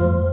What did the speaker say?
Oh.